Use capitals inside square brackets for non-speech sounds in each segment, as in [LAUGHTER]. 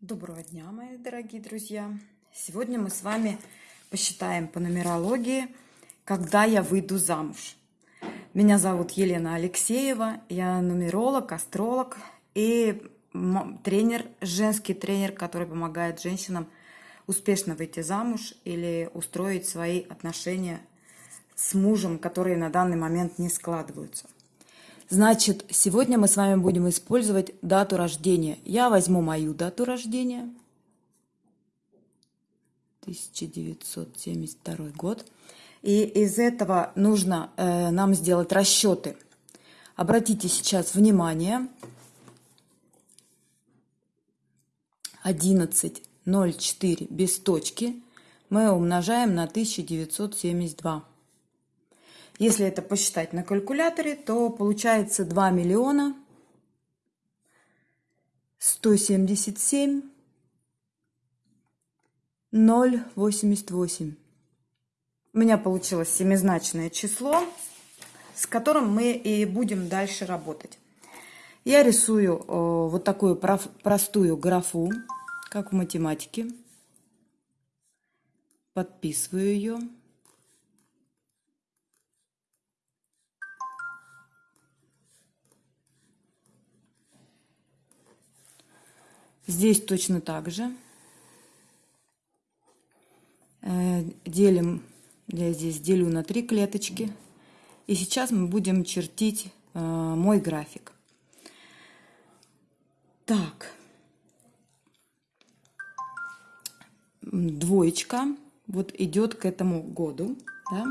Доброго дня, мои дорогие друзья! Сегодня мы с вами посчитаем по нумерологии, когда я выйду замуж. Меня зовут Елена Алексеева, я нумеролог, астролог и тренер, женский тренер, который помогает женщинам успешно выйти замуж или устроить свои отношения с мужем, которые на данный момент не складываются. Значит, сегодня мы с вами будем использовать дату рождения. Я возьму мою дату рождения. 1972 год. И из этого нужно э, нам сделать расчеты. Обратите сейчас внимание. 11.04 без точки мы умножаем на 1972. Если это посчитать на калькуляторе, то получается 2 миллиона 177 088. У меня получилось семизначное число, с которым мы и будем дальше работать. Я рисую вот такую простую графу, как в математике. Подписываю ее. Здесь точно так же. Э, делим, я здесь делю на три клеточки. И сейчас мы будем чертить э, мой график. Так. Двоечка вот идет к этому году, да,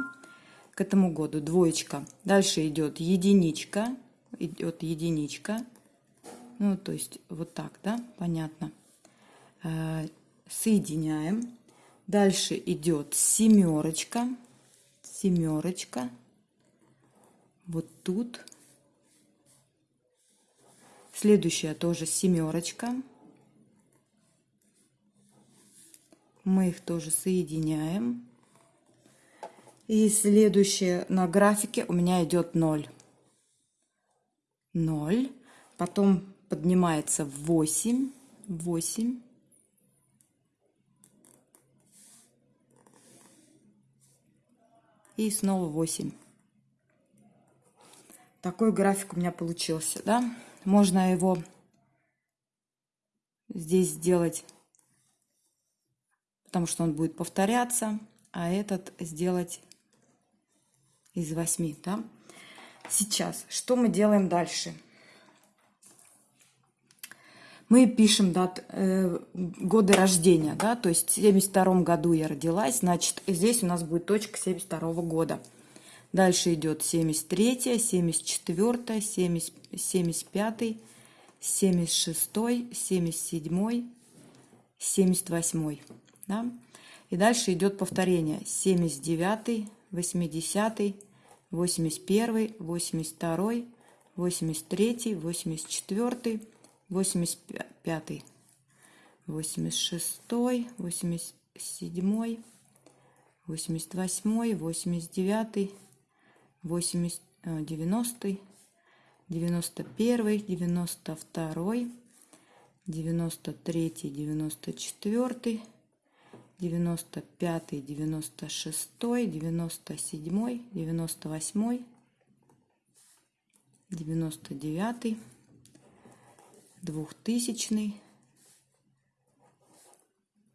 к этому году двоечка. Дальше идет единичка, идет единичка, ну, то есть вот так, да, понятно. Э, соединяем. Дальше идет семерочка, семерочка. Вот тут. Следующая тоже семерочка. Мы их тоже соединяем. И следующее на графике у меня идет 0. 0. Потом поднимается в 8, 8. И снова 8. Такой график у меня получился, да? Можно его здесь сделать, потому что он будет повторяться, а этот сделать из 8, да? Сейчас, что мы делаем дальше? Мы пишем дат, э, годы рождения, да, то есть в 72 году я родилась, значит, здесь у нас будет точка 72 -го года. Дальше идет 73, 74, 70, 75, 76, 77, 78, да. И дальше идет повторение 79, 80, 81, 82, 83, 84, 85, 86, 87, 88, 89, 80, 90, 91, 92, 93, 94, 95, 96, 97, 98, 99, двухтысячный.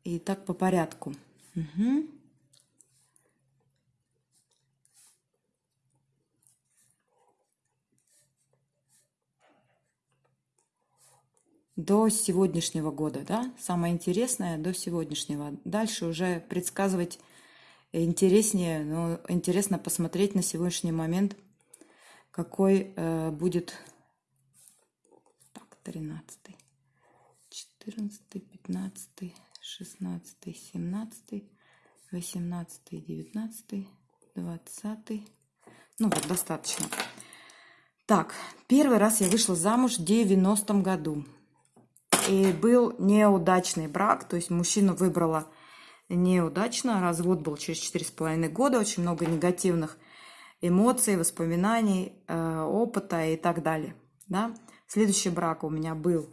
И так по порядку. Угу. До сегодняшнего года, да? Самое интересное до сегодняшнего. Дальше уже предсказывать интереснее, но интересно посмотреть на сегодняшний момент, какой э, будет 13, 14, 15, 16, 17, 18, 19, 20. Ну вот, достаточно. Так, первый раз я вышла замуж в 90-м году. И был неудачный брак, то есть мужчину выбрала неудачно. Развод был через 4,5 года, очень много негативных эмоций, воспоминаний, э, опыта и так далее. Да? Следующий брак у меня был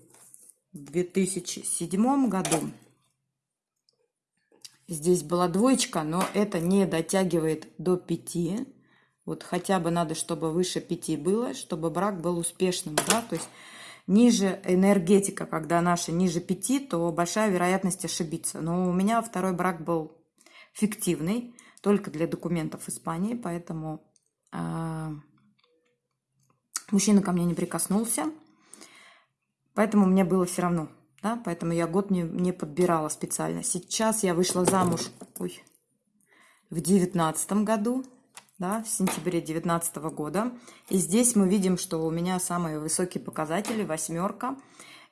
в 2007 году. Здесь была двоечка, но это не дотягивает до 5. Вот хотя бы надо, чтобы выше 5 было, чтобы брак был успешным, да, то есть ниже энергетика, когда наша ниже 5, то большая вероятность ошибиться. Но у меня второй брак был фиктивный, только для документов Испании, поэтому э, мужчина ко мне не прикоснулся, поэтому мне было все равно, да, поэтому я год не, не подбирала специально. Сейчас я вышла замуж ой, в девятнадцатом году, да, в сентябре 2019 года. И здесь мы видим, что у меня самые высокие показатели, восьмерка.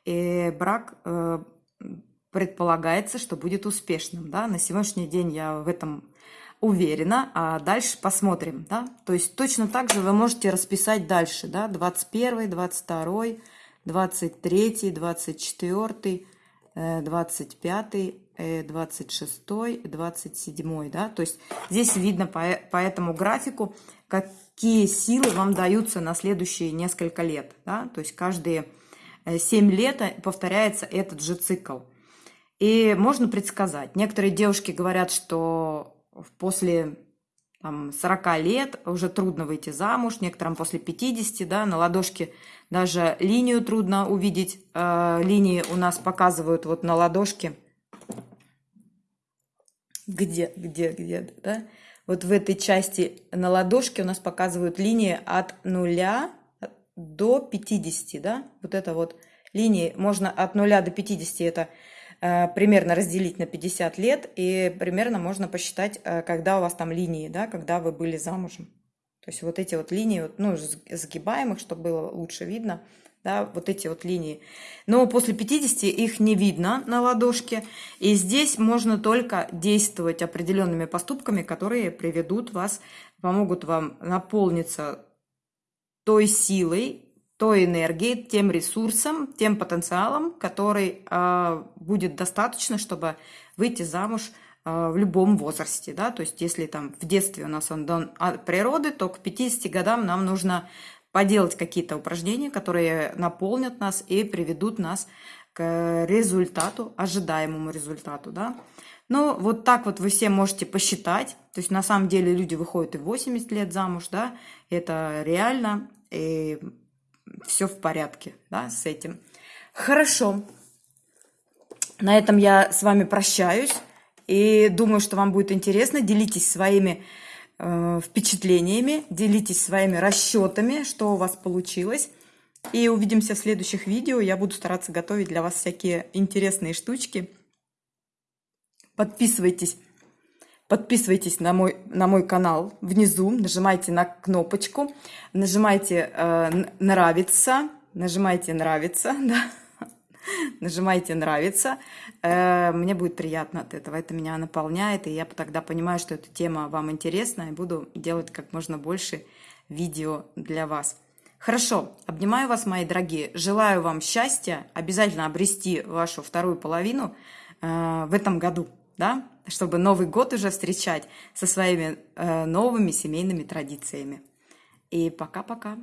И брак э, предполагается, что будет успешным. Да? На сегодняшний день я в этом уверена, а дальше посмотрим. Да? То есть точно так же вы можете расписать дальше. Да? 21, 22, 23, 24, 25, 26, 27, да, то есть здесь видно по, по этому графику, какие силы вам даются на следующие несколько лет, да, то есть каждые 7 э, лет повторяется этот же цикл. И можно предсказать. Некоторые девушки говорят, что после там, 40 лет уже трудно выйти замуж, некоторым после 50, да, на ладошке даже линию трудно увидеть. Э, линии у нас показывают вот на ладошке. Где, где, где, да? Вот в этой части на ладошке у нас показывают линии от 0 до 50, да? Вот это вот линии, можно от 0 до 50, это э, примерно разделить на 50 лет, и примерно можно посчитать, э, когда у вас там линии, да, когда вы были замужем. То есть вот эти вот линии, ну, сгибаемых, чтобы было лучше видно, да, вот эти вот линии. Но после 50 их не видно на ладошке, и здесь можно только действовать определенными поступками, которые приведут вас, помогут вам наполниться той силой, той энергией, тем ресурсом, тем потенциалом, который э, будет достаточно, чтобы выйти замуж в любом возрасте, да, то есть если там в детстве у нас он дан от природы, то к 50 годам нам нужно поделать какие-то упражнения, которые наполнят нас и приведут нас к результату, ожидаемому результату, да. Ну, вот так вот вы все можете посчитать, то есть на самом деле люди выходят и 80 лет замуж, да, это реально, и все в порядке, да, с этим. Хорошо, на этом я с вами прощаюсь. И думаю, что вам будет интересно. Делитесь своими э, впечатлениями, делитесь своими расчетами, что у вас получилось. И увидимся в следующих видео. Я буду стараться готовить для вас всякие интересные штучки. Подписывайтесь. Подписывайтесь на мой, на мой канал внизу, нажимайте на кнопочку, нажимайте э, «Нравится», нажимайте «Нравится», [LAUGHS] да, [LAUGHS] нажимайте «Нравится». Э, мне будет приятно от этого. Это меня наполняет, и я тогда понимаю, что эта тема вам интересна, и буду делать как можно больше видео для вас. Хорошо, обнимаю вас, мои дорогие. Желаю вам счастья, обязательно обрести вашу вторую половину э, в этом году, да, чтобы Новый год уже встречать со своими э, новыми семейными традициями. И пока-пока.